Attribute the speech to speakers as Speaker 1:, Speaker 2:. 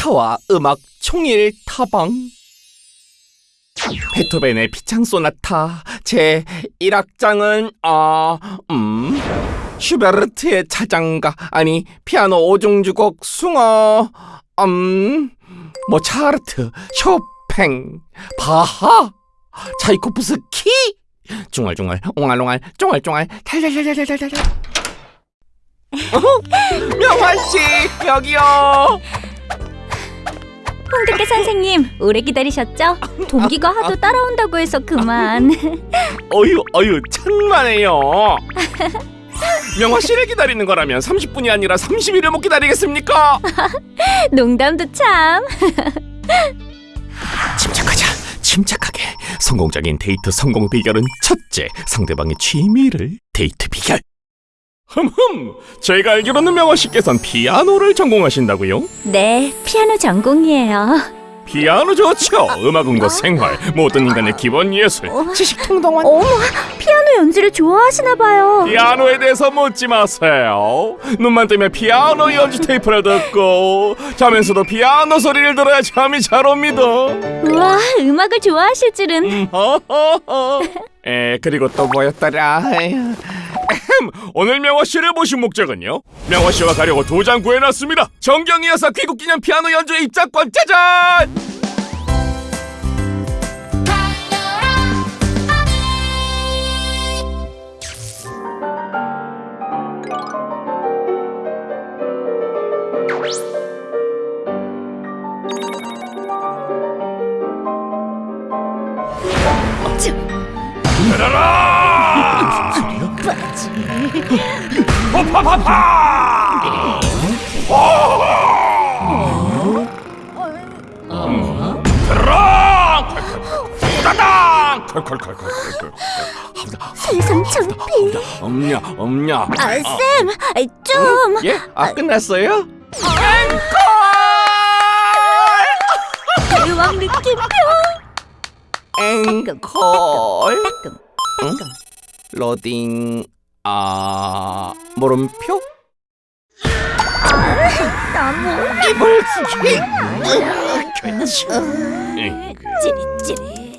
Speaker 1: 차와 음악 총일 타방. 베토벤의 피창 소나타 제 1악장은 아, 음 슈베르트의 차장가 아니 피아노 오중주곡 숭어 음 모차르트 쇼팽 바하 차이코프스키. 중얼중얼 옹알옹알 쫑알쫑알 탈탈탈탈탈탈 어? 명환씨 여기요
Speaker 2: 홍두깨 선생님 오래 기다리셨죠? 동기가 하도 따라온다고 해서 그만.
Speaker 1: 어휴 어휴 천만에요. 명화 씨를 기다리는 거라면 30분이 아니라 30일을 못 기다리겠습니까?
Speaker 2: 농담도 참.
Speaker 1: 침착하자 침착하게. 성공적인 데이트 성공 비결은 첫째 상대방의 취미를 데이트 비결 흠흠 제가 알기로는 명화 씨께선 피아노를 전공하신다고요?
Speaker 2: 네, 피아노 전공이에요
Speaker 1: 피아노 좋죠 음악은과 생활 모든 인간의 기본 예술 지식 통동원
Speaker 2: 어머, 피아노 연주를 좋아하시나 봐요
Speaker 1: 피아노에 대해서 묻지 마세요. 눈만 뜨면 피아노 연주 테이프를 듣고 자면서도 피아노 소리를 들어야 잠이 잘 옵니다.
Speaker 2: 우와, 음악을 좋아하실 줄은
Speaker 1: 음. 에 그리고 또 뭐였더라? 에휴. 오늘 명화 씨를 모신 목적은요. 명화 씨와 가려고 두장 구해놨습니다. 정경이 여사 귀국 기념 피아노 연주 입장권 짜잔! 들어라! 파파파파! 컬컬컬컬컬.
Speaker 2: 세상 창피
Speaker 1: 없냐 없냐?
Speaker 2: 아, 쌤, 아, 좀
Speaker 1: 예? 아 끝났어요?
Speaker 2: 대왕 느낌표
Speaker 1: 앵콜 응? 로딩 아 물음표?
Speaker 2: 너무
Speaker 1: 그렇지 응, 그.
Speaker 2: 찌릿찌릿